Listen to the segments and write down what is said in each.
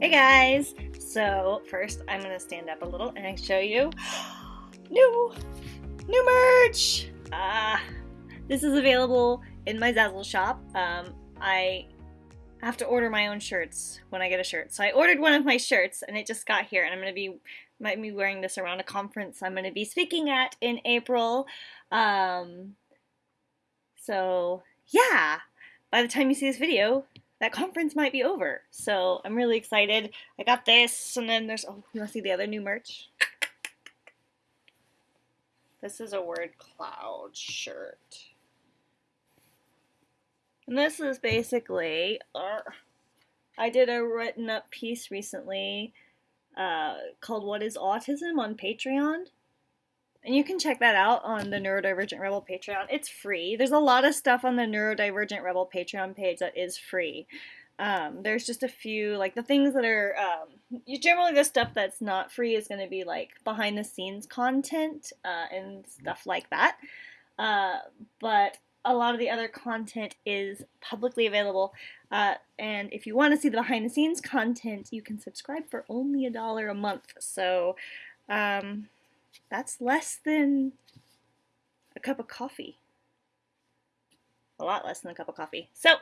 Hey guys! So first I'm gonna stand up a little and I show you new new merch! Uh, this is available in my Zazzle shop. Um, I have to order my own shirts when I get a shirt. So I ordered one of my shirts and it just got here and I'm gonna be might be wearing this around a conference I'm gonna be speaking at in April. Um, so yeah, by the time you see this video, that conference might be over. So I'm really excited. I got this, and then there's, oh, you want to see the other new merch? This is a word cloud shirt. And this is basically, uh, I did a written up piece recently uh, called What is Autism on Patreon. And you can check that out on the Neurodivergent Rebel Patreon. It's free. There's a lot of stuff on the Neurodivergent Rebel Patreon page that is free. Um, there's just a few, like the things that are, um, generally the stuff that's not free is going to be like behind the scenes content uh, and stuff like that. Uh, but a lot of the other content is publicly available. Uh, and if you want to see the behind the scenes content, you can subscribe for only a dollar a month. So, um, that's less than a cup of coffee. A lot less than a cup of coffee. So,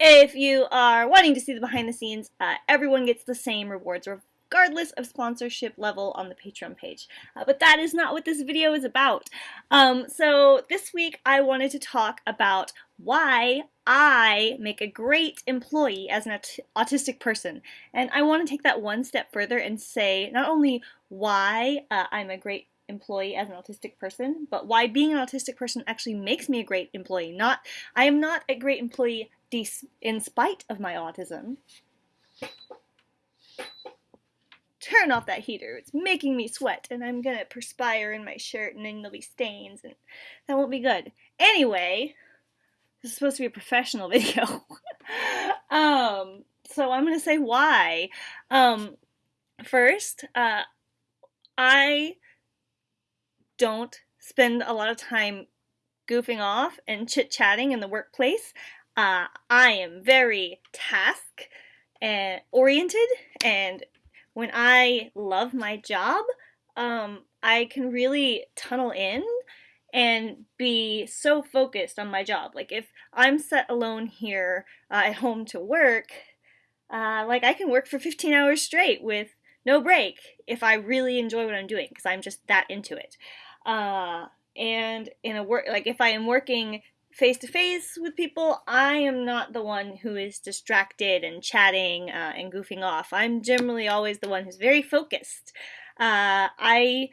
if you are wanting to see the behind the scenes, uh, everyone gets the same rewards regardless of sponsorship level on the Patreon page. Uh, but that is not what this video is about. Um, so this week I wanted to talk about why I make a great employee as an aut autistic person. And I want to take that one step further and say not only why uh, I'm a great employee as an autistic person, but why being an autistic person actually makes me a great employee. Not, I am not a great employee in spite of my autism. Turn off that heater. It's making me sweat and I'm gonna perspire in my shirt and then there'll be stains and that won't be good. Anyway, this is supposed to be a professional video. um, so I'm gonna say why. Um, first, uh, I don't spend a lot of time goofing off and chit-chatting in the workplace. Uh, I am very task and oriented and when I love my job, um, I can really tunnel in and be so focused on my job. Like if I'm set alone here uh, at home to work, uh, like I can work for 15 hours straight with no break if I really enjoy what I'm doing because I'm just that into it. Uh, and in a work, like if I am working face to face with people, I am not the one who is distracted and chatting uh, and goofing off. I'm generally always the one who's very focused. Uh, I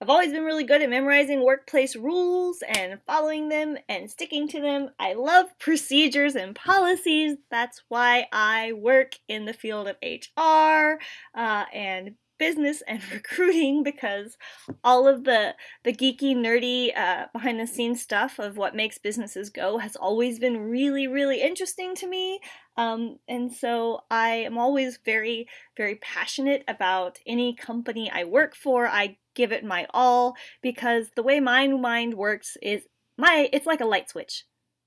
I've always been really good at memorizing workplace rules and following them and sticking to them. I love procedures and policies. That's why I work in the field of HR uh, and business and recruiting because all of the the geeky nerdy uh, behind the scenes stuff of what makes businesses go has always been really really interesting to me. Um, and so I am always very very passionate about any company I work for. I give it my all because the way my mind works is my it's like a light switch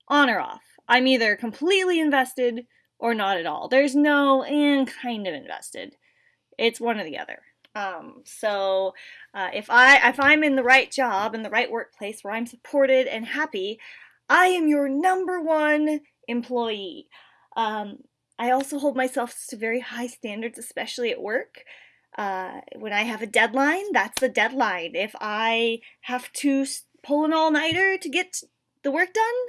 on or off. I'm either completely invested or not at all. There's no and eh, kind of invested it's one or the other. Um, so uh, if I if I'm in the right job in the right workplace where I'm supported and happy, I am your number one employee. Um, I also hold myself to very high standards, especially at work. Uh, when I have a deadline, that's the deadline. If I have to pull an all-nighter to get the work done,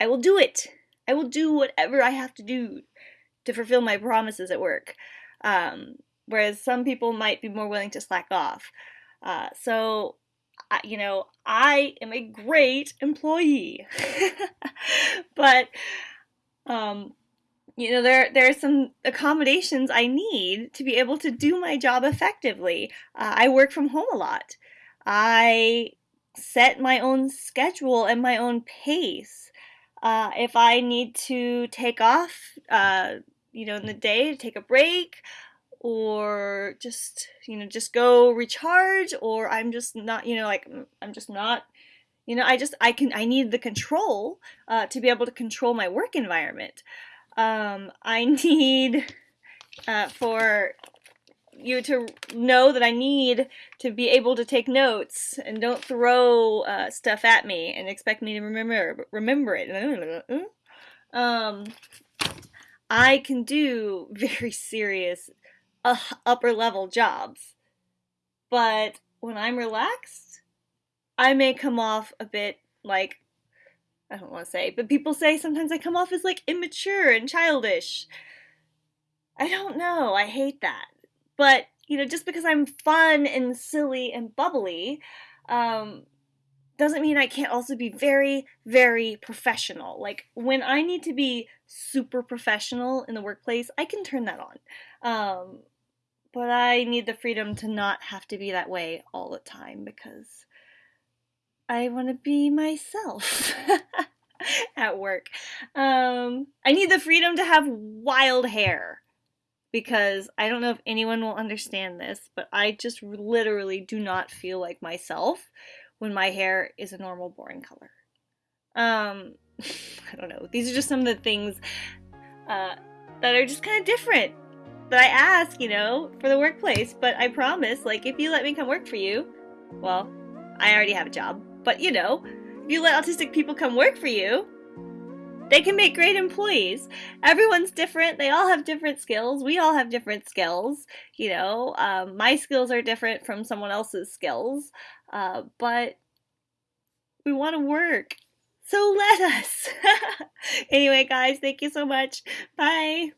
I will do it. I will do whatever I have to do to fulfill my promises at work. Um, whereas some people might be more willing to slack off. Uh, so, you know, I am a great employee, but, um, you know, there, there are some accommodations I need to be able to do my job effectively. Uh, I work from home a lot. I set my own schedule and my own pace. Uh, if I need to take off, uh, you know, in the day to take a break, or just you know just go recharge or i'm just not you know like i'm just not you know i just i can i need the control uh, to be able to control my work environment um, i need uh, for you to know that I need to be able to take notes and don't throw uh, stuff at me and expect me to remember remember it. Um, I can do very serious uh, upper level jobs, but when I'm relaxed, I may come off a bit like I don't want to say, but people say sometimes I come off as like immature and childish. I don't know. I hate that. But, you know, just because I'm fun and silly and bubbly, um, doesn't mean I can't also be very, very professional. Like, when I need to be super professional in the workplace, I can turn that on. Um, but I need the freedom to not have to be that way all the time because I want to be myself at work. Um, I need the freedom to have wild hair because I don't know if anyone will understand this, but I just literally do not feel like myself when my hair is a normal, boring color. Um, I don't know. These are just some of the things uh, that are just kind of different that I ask, you know, for the workplace. But I promise, like, if you let me come work for you, well, I already have a job. But you know, if you let autistic people come work for you, they can make great employees. Everyone's different. They all have different skills. We all have different skills. You know, um, my skills are different from someone else's skills. Uh, but we want to work. So let us. anyway, guys, thank you so much. Bye.